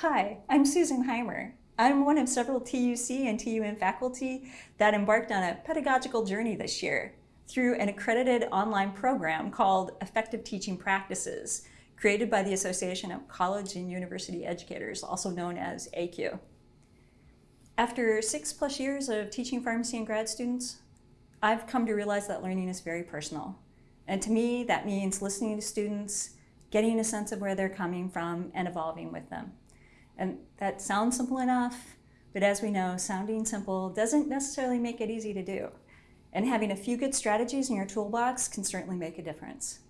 Hi, I'm Susan Heimer. I'm one of several TUC and TUN faculty that embarked on a pedagogical journey this year through an accredited online program called Effective Teaching Practices, created by the Association of College and University Educators, also known as ACUE. After six plus years of teaching pharmacy and grad students, I've come to realize that learning is very personal. And to me, that means listening to students, getting a sense of where they're coming from, and evolving with them. And that sounds simple enough, but as we know, sounding simple doesn't necessarily make it easy to do. And having a few good strategies in your toolbox can certainly make a difference.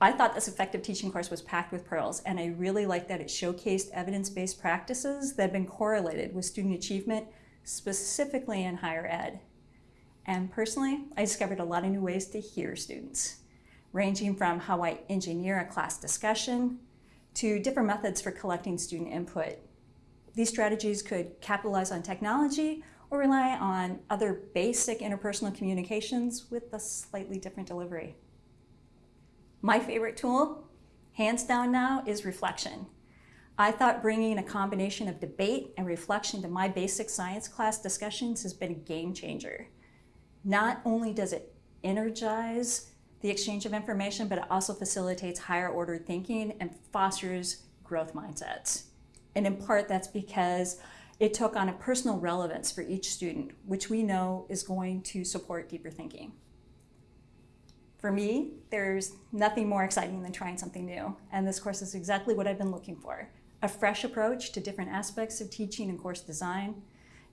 I thought this effective teaching course was packed with pearls, and I really liked that it showcased evidence-based practices that have been correlated with student achievement, specifically in higher ed. And personally, I discovered a lot of new ways to hear students, ranging from how I engineer a class discussion to different methods for collecting student input. These strategies could capitalize on technology or rely on other basic interpersonal communications with a slightly different delivery. My favorite tool, hands down now, is reflection. I thought bringing a combination of debate and reflection to my basic science class discussions has been a game changer. Not only does it energize the exchange of information, but it also facilitates higher order thinking and fosters growth mindsets. And in part, that's because it took on a personal relevance for each student, which we know is going to support deeper thinking. For me, there's nothing more exciting than trying something new, and this course is exactly what I've been looking for. A fresh approach to different aspects of teaching and course design,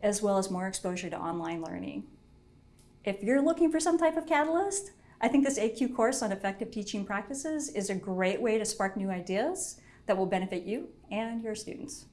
as well as more exposure to online learning. If you're looking for some type of catalyst, I think this ACUE course on effective teaching practices is a great way to spark new ideas that will benefit you and your students.